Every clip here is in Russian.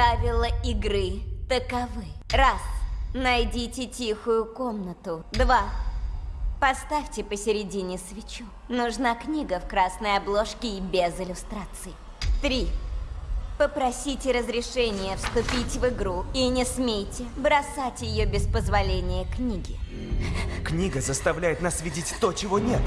Правила игры таковы. Раз. Найдите тихую комнату. Два. Поставьте посередине свечу. Нужна книга в красной обложке и без иллюстраций. Три. Попросите разрешения вступить в игру и не смейте бросать ее без позволения книги. Книга заставляет нас видеть то, чего нет.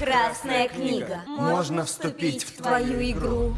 Красная книга. Можно вступить в твою игру.